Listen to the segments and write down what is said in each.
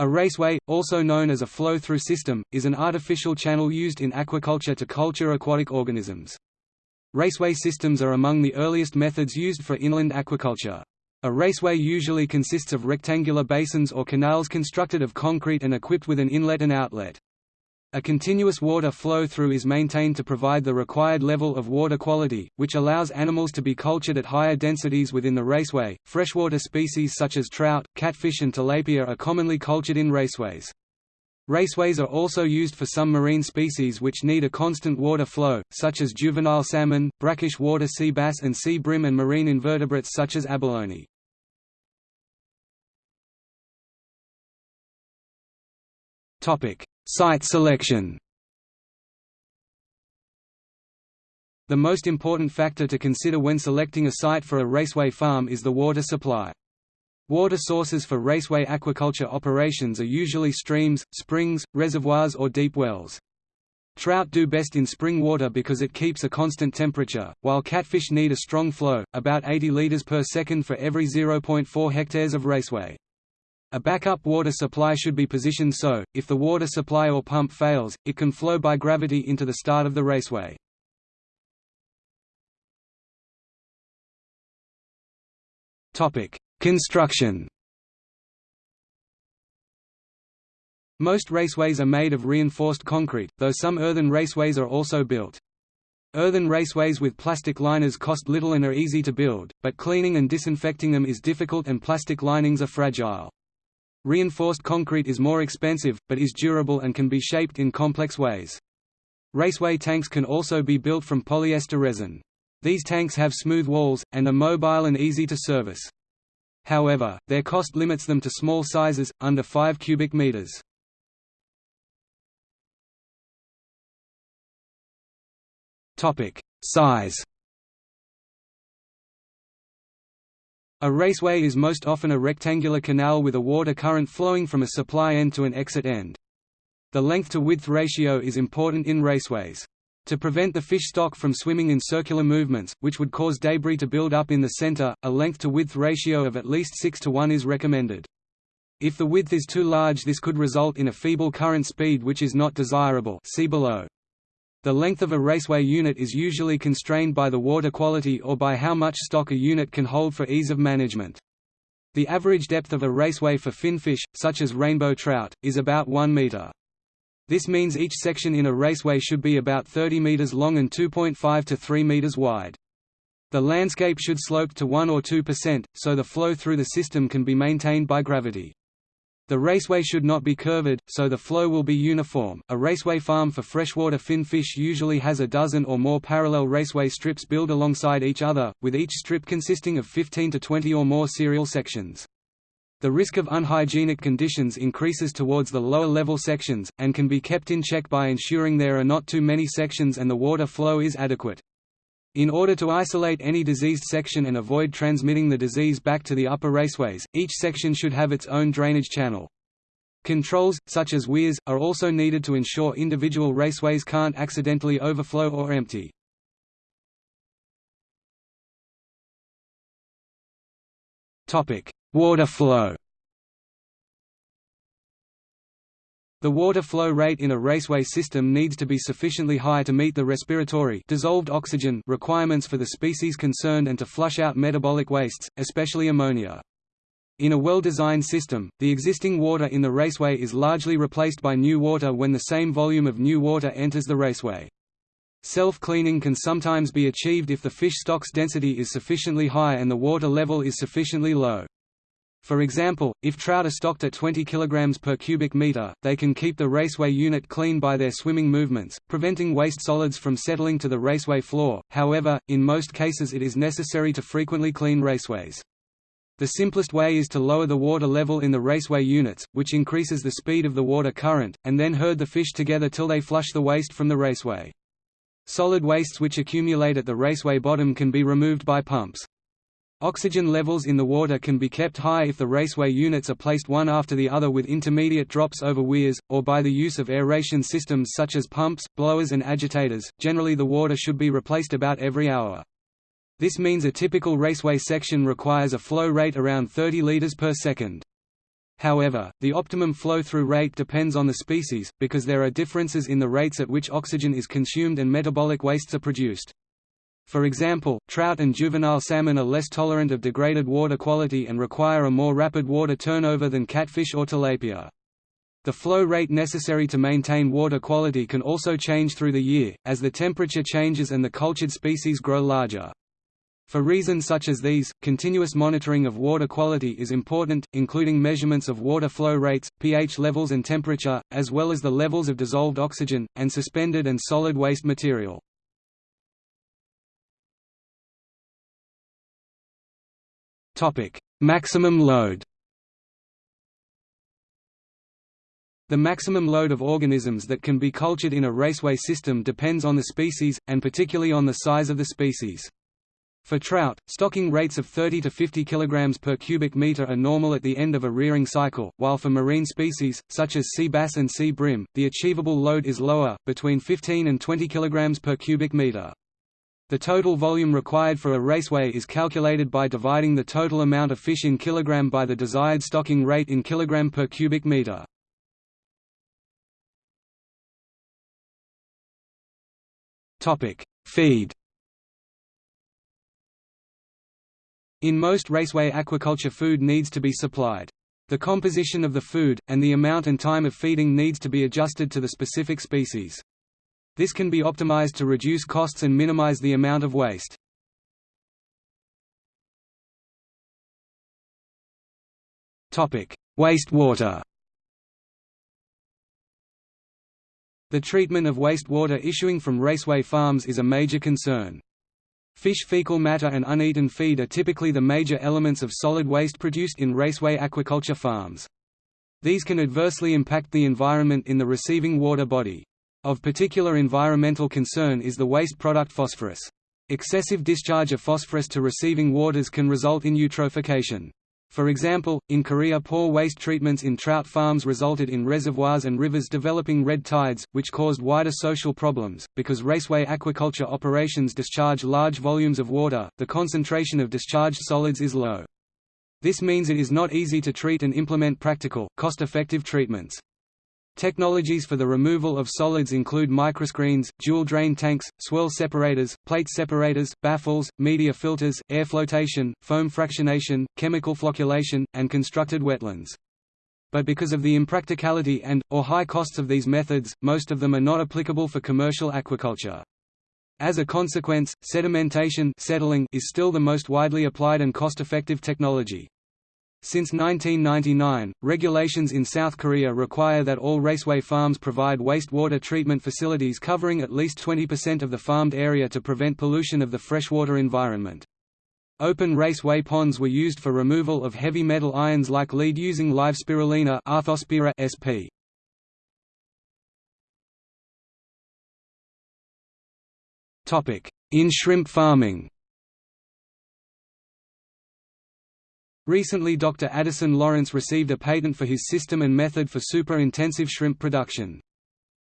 A raceway, also known as a flow-through system, is an artificial channel used in aquaculture to culture aquatic organisms. Raceway systems are among the earliest methods used for inland aquaculture. A raceway usually consists of rectangular basins or canals constructed of concrete and equipped with an inlet and outlet. A continuous water flow through is maintained to provide the required level of water quality, which allows animals to be cultured at higher densities within the raceway. Freshwater species such as trout, catfish, and tilapia are commonly cultured in raceways. Raceways are also used for some marine species which need a constant water flow, such as juvenile salmon, brackish water sea bass and sea bream and marine invertebrates such as abalone. Topic: Site selection The most important factor to consider when selecting a site for a raceway farm is the water supply. Water sources for raceway aquaculture operations are usually streams, springs, reservoirs or deep wells. Trout do best in spring water because it keeps a constant temperature, while catfish need a strong flow, about 80 liters per second for every 0.4 hectares of raceway. A backup water supply should be positioned so, if the water supply or pump fails, it can flow by gravity into the start of the raceway. Construction Most raceways are made of reinforced concrete, though some earthen raceways are also built. Earthen raceways with plastic liners cost little and are easy to build, but cleaning and disinfecting them is difficult and plastic linings are fragile. Reinforced concrete is more expensive, but is durable and can be shaped in complex ways. Raceway tanks can also be built from polyester resin. These tanks have smooth walls, and are mobile and easy to service. However, their cost limits them to small sizes, under 5 cubic meters. Size A raceway is most often a rectangular canal with a water current flowing from a supply end to an exit end. The length-to-width ratio is important in raceways. To prevent the fish stock from swimming in circular movements, which would cause debris to build up in the center, a length-to-width ratio of at least 6 to 1 is recommended. If the width is too large this could result in a feeble current speed which is not desirable see below. The length of a raceway unit is usually constrained by the water quality or by how much stock a unit can hold for ease of management. The average depth of a raceway for finfish, such as rainbow trout, is about 1 meter. This means each section in a raceway should be about 30 meters long and 2.5 to 3 meters wide. The landscape should slope to 1 or 2%, so the flow through the system can be maintained by gravity. The raceway should not be curved, so the flow will be uniform. A raceway farm for freshwater finfish usually has a dozen or more parallel raceway strips built alongside each other, with each strip consisting of 15 to 20 or more serial sections. The risk of unhygienic conditions increases towards the lower level sections, and can be kept in check by ensuring there are not too many sections and the water flow is adequate. In order to isolate any diseased section and avoid transmitting the disease back to the upper raceways, each section should have its own drainage channel. Controls, such as weirs, are also needed to ensure individual raceways can't accidentally overflow or empty. Water flow The water flow rate in a raceway system needs to be sufficiently high to meet the respiratory dissolved oxygen requirements for the species concerned and to flush out metabolic wastes, especially ammonia. In a well-designed system, the existing water in the raceway is largely replaced by new water when the same volume of new water enters the raceway. Self-cleaning can sometimes be achieved if the fish stock's density is sufficiently high and the water level is sufficiently low. For example, if trout are stocked at 20 kg per cubic meter, they can keep the raceway unit clean by their swimming movements, preventing waste solids from settling to the raceway floor. However, in most cases it is necessary to frequently clean raceways. The simplest way is to lower the water level in the raceway units, which increases the speed of the water current, and then herd the fish together till they flush the waste from the raceway. Solid wastes which accumulate at the raceway bottom can be removed by pumps. Oxygen levels in the water can be kept high if the raceway units are placed one after the other with intermediate drops over weirs, or by the use of aeration systems such as pumps, blowers and agitators. Generally the water should be replaced about every hour. This means a typical raceway section requires a flow rate around 30 liters per second. However, the optimum flow-through rate depends on the species, because there are differences in the rates at which oxygen is consumed and metabolic wastes are produced. For example, trout and juvenile salmon are less tolerant of degraded water quality and require a more rapid water turnover than catfish or tilapia. The flow rate necessary to maintain water quality can also change through the year, as the temperature changes and the cultured species grow larger. For reasons such as these, continuous monitoring of water quality is important, including measurements of water flow rates, pH levels and temperature, as well as the levels of dissolved oxygen, and suspended and solid waste material. Maximum load The maximum load of organisms that can be cultured in a raceway system depends on the species, and particularly on the size of the species. For trout, stocking rates of 30 to 50 kg per cubic meter are normal at the end of a rearing cycle, while for marine species, such as sea bass and sea bream, the achievable load is lower, between 15 and 20 kg per cubic meter. The total volume required for a raceway is calculated by dividing the total amount of fish in kilogram by the desired stocking rate in kilogram per cubic meter. Feed In most raceway aquaculture food needs to be supplied. The composition of the food, and the amount and time of feeding needs to be adjusted to the specific species. This can be optimized to reduce costs and minimize the amount of waste. Wastewater The treatment of wastewater issuing from raceway farms is a major concern. Fish fecal matter and uneaten feed are typically the major elements of solid waste produced in raceway aquaculture farms. These can adversely impact the environment in the receiving water body. Of particular environmental concern is the waste product phosphorus. Excessive discharge of phosphorus to receiving waters can result in eutrophication. For example, in Korea poor waste treatments in trout farms resulted in reservoirs and rivers developing red tides, which caused wider social problems. Because raceway aquaculture operations discharge large volumes of water, the concentration of discharged solids is low. This means it is not easy to treat and implement practical, cost-effective treatments. Technologies for the removal of solids include microscreens, dual drain tanks, swirl separators, plate separators, baffles, media filters, air flotation, foam fractionation, chemical flocculation, and constructed wetlands. But because of the impracticality and, or high costs of these methods, most of them are not applicable for commercial aquaculture. As a consequence, sedimentation settling is still the most widely applied and cost-effective technology. Since 1999, regulations in South Korea require that all raceway farms provide wastewater treatment facilities covering at least 20% of the farmed area to prevent pollution of the freshwater environment. Open raceway ponds were used for removal of heavy metal ions like lead using live spirulina sp. In shrimp farming Recently Dr. Addison Lawrence received a patent for his system and method for super-intensive shrimp production.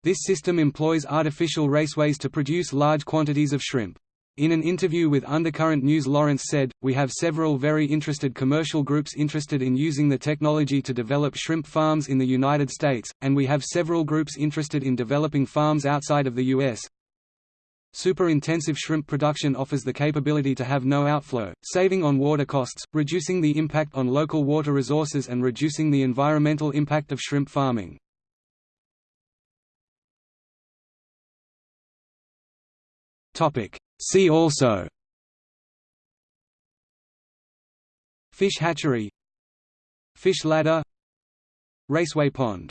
This system employs artificial raceways to produce large quantities of shrimp. In an interview with Undercurrent News Lawrence said, We have several very interested commercial groups interested in using the technology to develop shrimp farms in the United States, and we have several groups interested in developing farms outside of the U.S. Super-intensive shrimp production offers the capability to have no outflow, saving on water costs, reducing the impact on local water resources and reducing the environmental impact of shrimp farming. See also. Fish hatchery. Fish ladder. Raceway pond